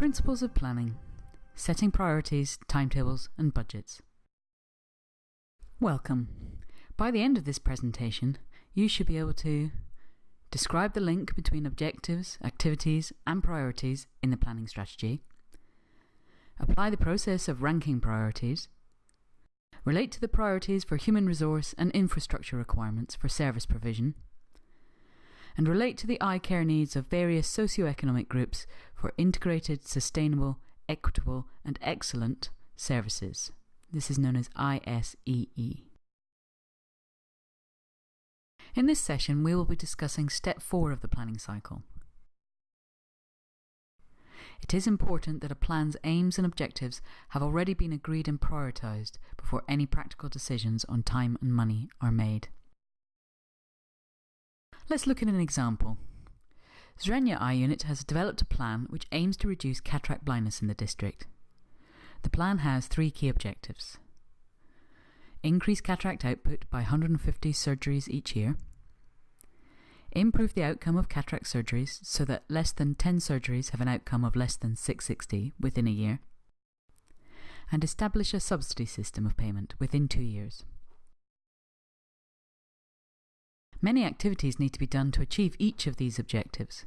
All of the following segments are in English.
Principles of planning setting priorities, timetables, and budgets. Welcome. By the end of this presentation, you should be able to describe the link between objectives, activities, and priorities in the planning strategy, apply the process of ranking priorities, relate to the priorities for human resource and infrastructure requirements for service provision, and relate to the eye care needs of various socio-economic groups for integrated, sustainable, equitable, and excellent services. This is known as ISEE. In this session, we will be discussing step four of the planning cycle. It is important that a plan's aims and objectives have already been agreed and prioritised before any practical decisions on time and money are made. Let's look at an example. Zrenia Eye Unit has developed a plan which aims to reduce cataract blindness in the district. The plan has three key objectives. Increase cataract output by 150 surgeries each year. Improve the outcome of cataract surgeries so that less than 10 surgeries have an outcome of less than 660 within a year. And establish a subsidy system of payment within two years. Many activities need to be done to achieve each of these objectives.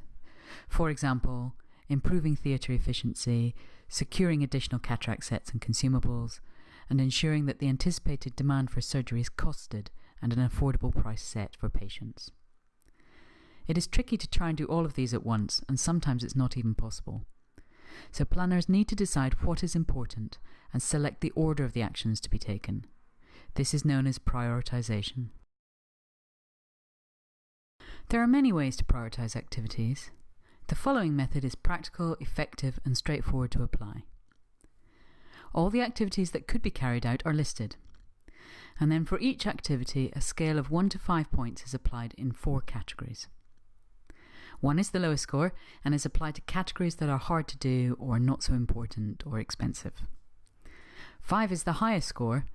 For example, improving theatre efficiency, securing additional cataract sets and consumables, and ensuring that the anticipated demand for surgery is costed and an affordable price set for patients. It is tricky to try and do all of these at once, and sometimes it's not even possible. So planners need to decide what is important and select the order of the actions to be taken. This is known as prioritization. There are many ways to prioritize activities. The following method is practical, effective, and straightforward to apply. All the activities that could be carried out are listed. And then for each activity, a scale of 1 to 5 points is applied in four categories. 1 is the lowest score and is applied to categories that are hard to do or not so important or expensive. 5 is the highest score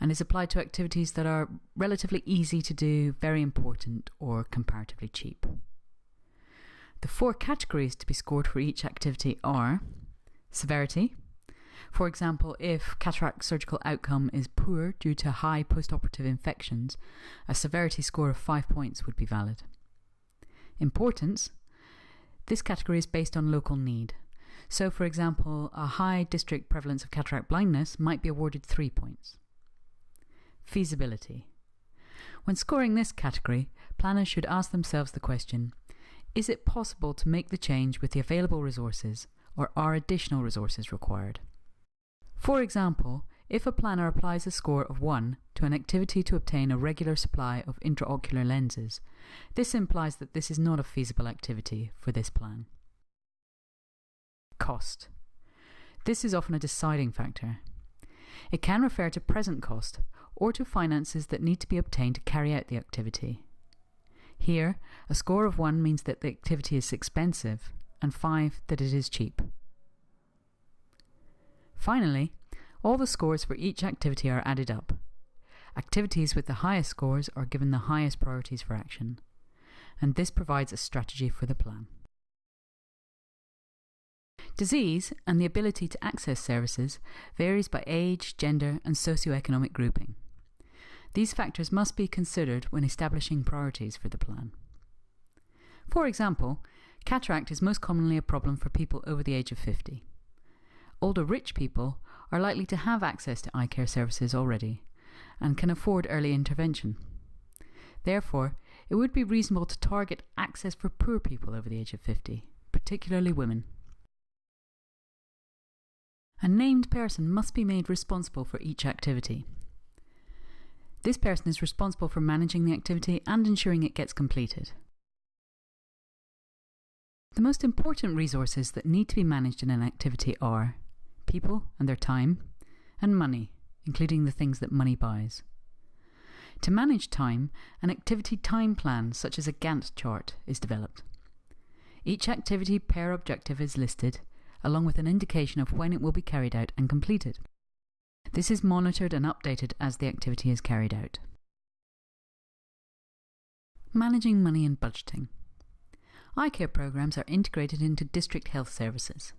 and is applied to activities that are relatively easy to do, very important, or comparatively cheap. The four categories to be scored for each activity are severity. For example, if cataract surgical outcome is poor due to high postoperative infections, a severity score of 5 points would be valid. Importance. This category is based on local need. So, for example, a high district prevalence of cataract blindness might be awarded 3 points. Feasibility. When scoring this category, planners should ask themselves the question Is it possible to make the change with the available resources, or are additional resources required? For example, if a planner applies a score of 1 to an activity to obtain a regular supply of intraocular lenses, this implies that this is not a feasible activity for this plan. Cost. This is often a deciding factor. It can refer to present cost, or to finances that need to be obtained to carry out the activity. Here, a score of 1 means that the activity is expensive, and 5 that it is cheap. Finally, all the scores for each activity are added up. Activities with the highest scores are given the highest priorities for action, and this provides a strategy for the plan. Disease and the ability to access services varies by age, gender, and socioeconomic grouping. These factors must be considered when establishing priorities for the plan. For example, cataract is most commonly a problem for people over the age of 50. Older rich people are likely to have access to eye care services already and can afford early intervention. Therefore, it would be reasonable to target access for poor people over the age of 50, particularly women. A named person must be made responsible for each activity. This person is responsible for managing the activity and ensuring it gets completed. The most important resources that need to be managed in an activity are people and their time, and money, including the things that money buys. To manage time, an activity time plan, such as a Gantt chart, is developed. Each activity per objective is listed, along with an indication of when it will be carried out and completed. This is monitored and updated as the activity is carried out. Managing money and budgeting. Eye care programs are integrated into district health services.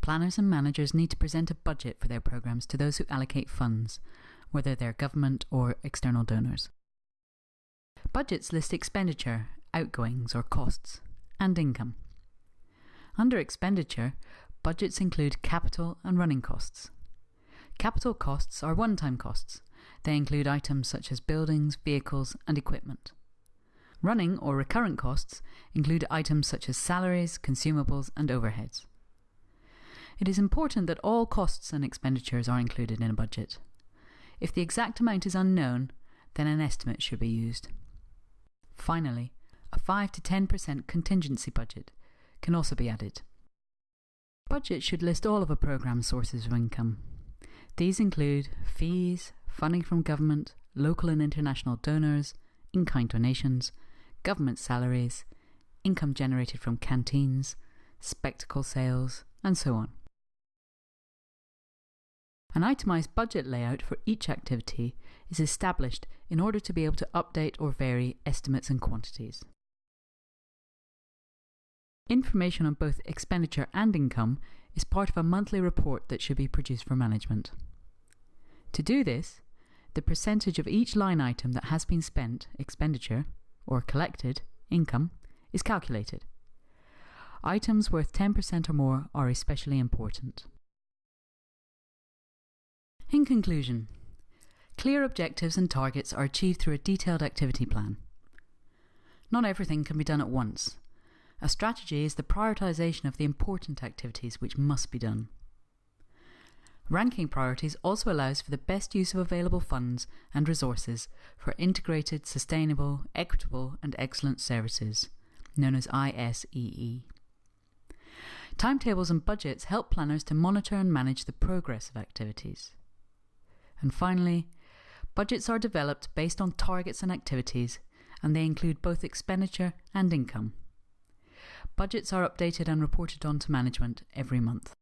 Planners and managers need to present a budget for their programs to those who allocate funds, whether they're government or external donors. Budgets list expenditure, outgoings or costs, and income. Under expenditure, budgets include capital and running costs. Capital costs are one time costs. They include items such as buildings, vehicles, and equipment. Running or recurrent costs include items such as salaries, consumables, and overheads. It is important that all costs and expenditures are included in a budget. If the exact amount is unknown, then an estimate should be used. Finally, a 5 to 10% contingency budget can also be added. Budget should list all of a programme's sources of income. These include fees, funding from government, local and international donors, in kind donations, government salaries, income generated from canteens, spectacle sales, and so on. An itemised budget layout for each activity is established in order to be able to update or vary estimates and quantities. Information on both expenditure and income is part of a monthly report that should be produced for management. To do this, the percentage of each line item that has been spent, expenditure, or collected, income, is calculated. Items worth 10% or more are especially important. In conclusion, clear objectives and targets are achieved through a detailed activity plan. Not everything can be done at once. A strategy is the prioritisation of the important activities which must be done. Ranking priorities also allows for the best use of available funds and resources for integrated, sustainable, equitable, and excellent services, known as ISEE. Timetables and budgets help planners to monitor and manage the progress of activities. And finally, budgets are developed based on targets and activities, and they include both expenditure and income. Budgets are updated and reported on to management every month.